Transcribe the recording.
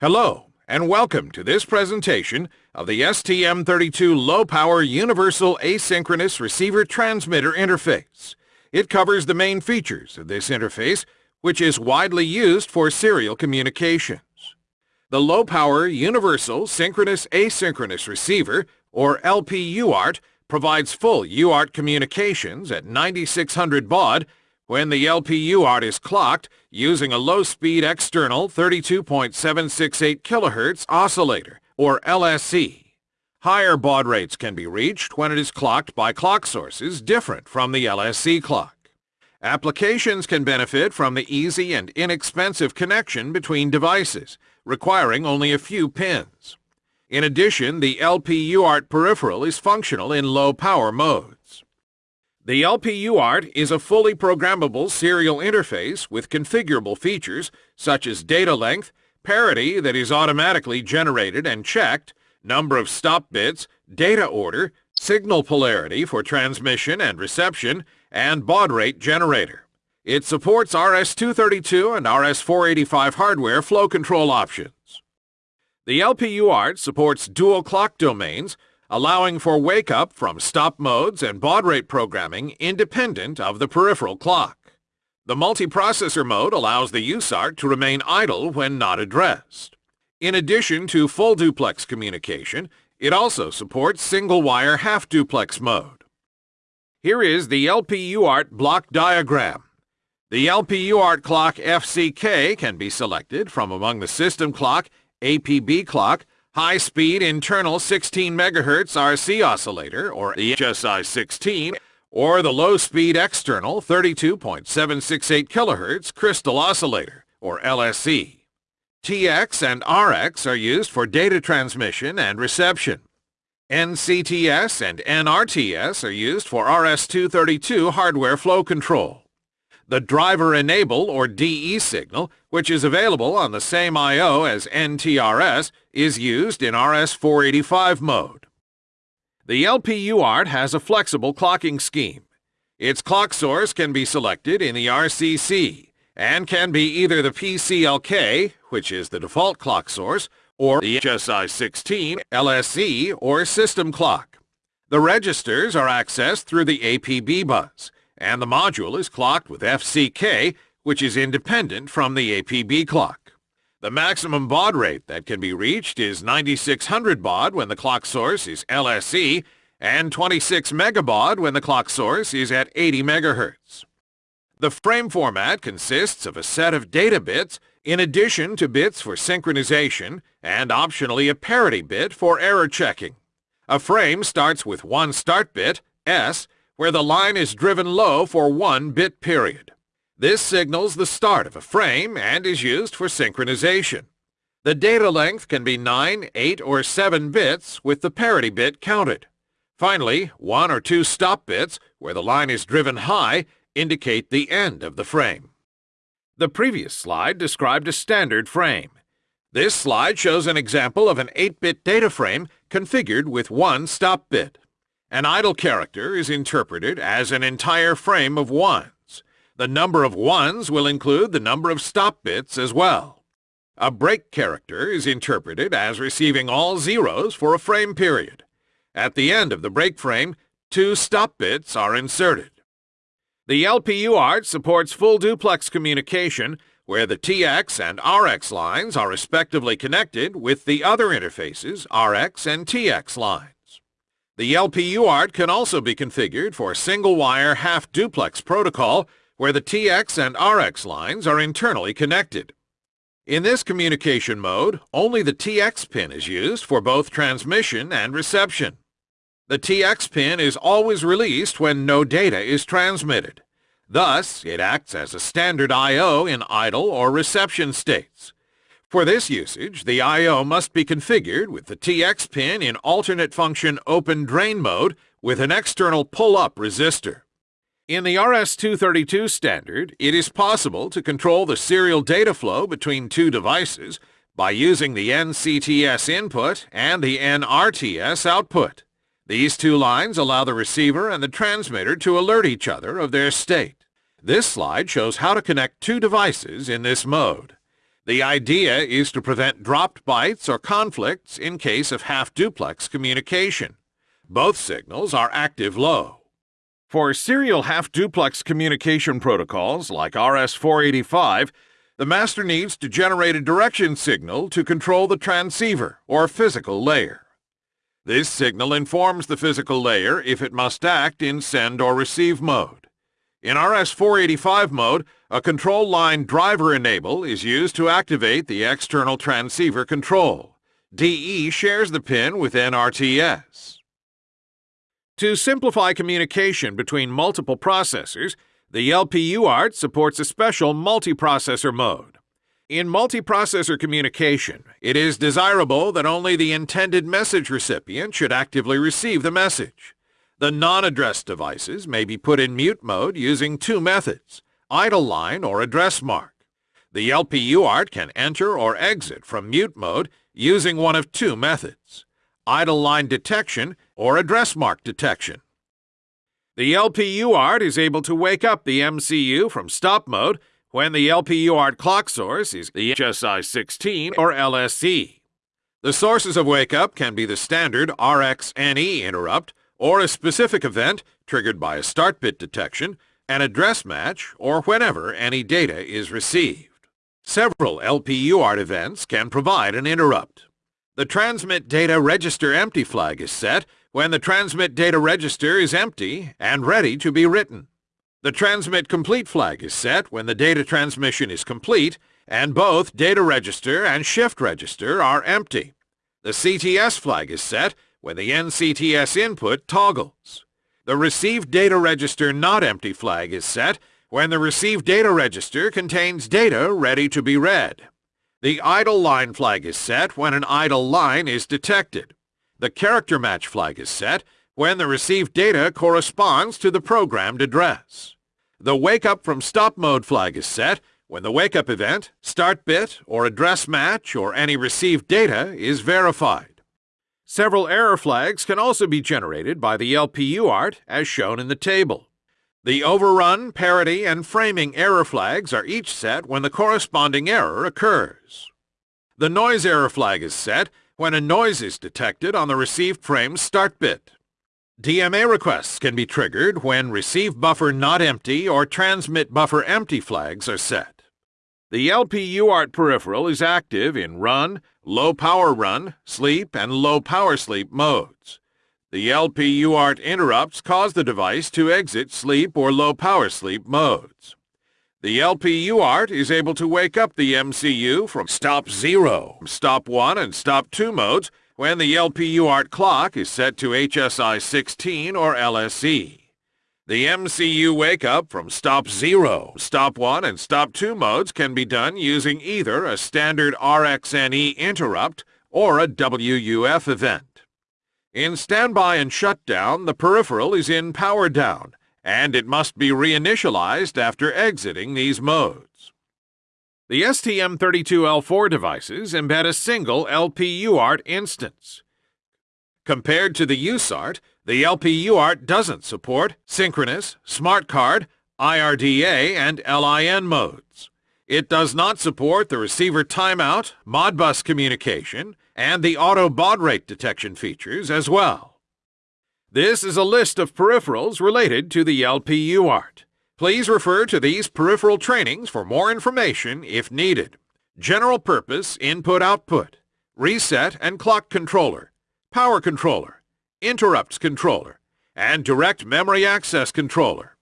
Hello, and welcome to this presentation of the STM32 Low Power Universal Asynchronous Receiver Transmitter Interface. It covers the main features of this interface, which is widely used for serial communications. The Low Power Universal Synchronous Asynchronous Receiver, or LPUART, provides full UART communications at 9600 baud when the LPUART is clocked using a low-speed external 32.768 kHz oscillator, or LSE. Higher baud rates can be reached when it is clocked by clock sources different from the LSE clock. Applications can benefit from the easy and inexpensive connection between devices, requiring only a few pins. In addition, the LPUART peripheral is functional in low-power modes. The LPUART is a fully programmable serial interface with configurable features such as data length, parity that is automatically generated and checked, number of stop bits, data order, signal polarity for transmission and reception, and baud rate generator. It supports RS-232 and RS-485 hardware flow control options. The LPUART supports dual clock domains, allowing for wake-up from stop modes and baud rate programming independent of the peripheral clock. The multiprocessor mode allows the USART to remain idle when not addressed. In addition to full duplex communication, it also supports single-wire half-duplex mode. Here is the LPUART block diagram. The LPUART clock FCK can be selected from among the system clock, APB clock, high-speed internal 16 MHz RC oscillator, or HSI-16, or the low-speed external 32.768 kHz crystal oscillator, or LSE. TX and RX are used for data transmission and reception. NCTS and NRTS are used for RS-232 hardware flow control. The driver enable or DE signal, which is available on the same I.O. as NRTS, is used in RS-485 mode. The LPUART has a flexible clocking scheme. Its clock source can be selected in the RCC and can be either the PCLK, which is the default clock source, or the HSI-16, LSE, or system clock. The registers are accessed through the APB bus, and the module is clocked with FCK, which is independent from the APB clock. The maximum baud rate that can be reached is 9600 baud when the clock source is LSE and 26 megabaud when the clock source is at 80 megahertz. The frame format consists of a set of data bits in addition to bits for synchronization and optionally a parity bit for error checking. A frame starts with one start bit, S, where the line is driven low for one bit period. This signals the start of a frame and is used for synchronization. The data length can be 9, 8, or 7 bits with the parity bit counted. Finally, one or two stop bits, where the line is driven high, indicate the end of the frame. The previous slide described a standard frame. This slide shows an example of an 8-bit data frame configured with one stop bit. An idle character is interpreted as an entire frame of ones. The number of ones will include the number of stop bits as well. A break character is interpreted as receiving all zeros for a frame period. At the end of the break frame, two stop bits are inserted. The LPUART supports full duplex communication where the TX and RX lines are respectively connected with the other interfaces, RX and TX lines. The LPUART can also be configured for single-wire half-duplex protocol where the TX and RX lines are internally connected. In this communication mode, only the TX pin is used for both transmission and reception. The TX pin is always released when no data is transmitted. Thus, it acts as a standard I.O. in idle or reception states. For this usage, the I.O. must be configured with the TX pin in alternate function open drain mode with an external pull-up resistor. In the RS-232 standard, it is possible to control the serial data flow between two devices by using the NCTS input and the NRTS output. These two lines allow the receiver and the transmitter to alert each other of their state. This slide shows how to connect two devices in this mode. The idea is to prevent dropped bytes or conflicts in case of half-duplex communication. Both signals are active low. For serial half-duplex communication protocols like RS-485, the master needs to generate a direction signal to control the transceiver or physical layer. This signal informs the physical layer if it must act in send or receive mode. In RS-485 mode, a control line driver enable is used to activate the external transceiver control. DE shares the pin with NRTS. To simplify communication between multiple processors, the LPUART supports a special multiprocessor mode. In multiprocessor communication, it is desirable that only the intended message recipient should actively receive the message. The non-addressed devices may be put in mute mode using two methods, idle line or address mark. The LPUART can enter or exit from mute mode using one of two methods, idle line detection or address mark detection. The LPUART is able to wake up the MCU from stop mode when the LPUART clock source is the HSI-16 or LSE. The sources of wake-up can be the standard RxNE interrupt or a specific event triggered by a start bit detection, an address match, or whenever any data is received. Several LPUART events can provide an interrupt. The transmit data register empty flag is set when the transmit data register is empty and ready to be written. The transmit complete flag is set when the data transmission is complete and both data register and shift register are empty. The CTS flag is set when the NCTS input toggles. The received data register not empty flag is set when the received data register contains data ready to be read. The idle line flag is set when an idle line is detected. The character match flag is set when the received data corresponds to the programmed address. The Wake Up from Stop Mode flag is set when the wake up event, start bit, or address match, or any received data is verified. Several error flags can also be generated by the LPUART, as shown in the table. The overrun, parity, and framing error flags are each set when the corresponding error occurs. The noise error flag is set when a noise is detected on the received frame's start bit. DMA requests can be triggered when receive buffer not empty or transmit buffer empty flags are set. The LPUART peripheral is active in run, low power run, sleep, and low power sleep modes. The LPUART interrupts cause the device to exit sleep or low power sleep modes. The LPUART is able to wake up the MCU from stop 0, stop 1, and stop 2 modes when the LPUART clock is set to HSI 16 or LSE. The MCU wake-up from stop 0, stop 1, and stop 2 modes can be done using either a standard RxNE interrupt or a WUF event. In standby and shutdown, the peripheral is in power down, and it must be reinitialized after exiting these modes. The STM32L4 devices embed a single LPUART instance. Compared to the USART, the LPUART doesn't support synchronous, smart card, IRDA, and LIN modes. It does not support the receiver timeout, Modbus communication, and the auto baud rate detection features as well. This is a list of peripherals related to the LPUART. Please refer to these peripheral trainings for more information if needed. General purpose input-output, reset and clock controller, power controller, interrupts controller, and direct memory access controller.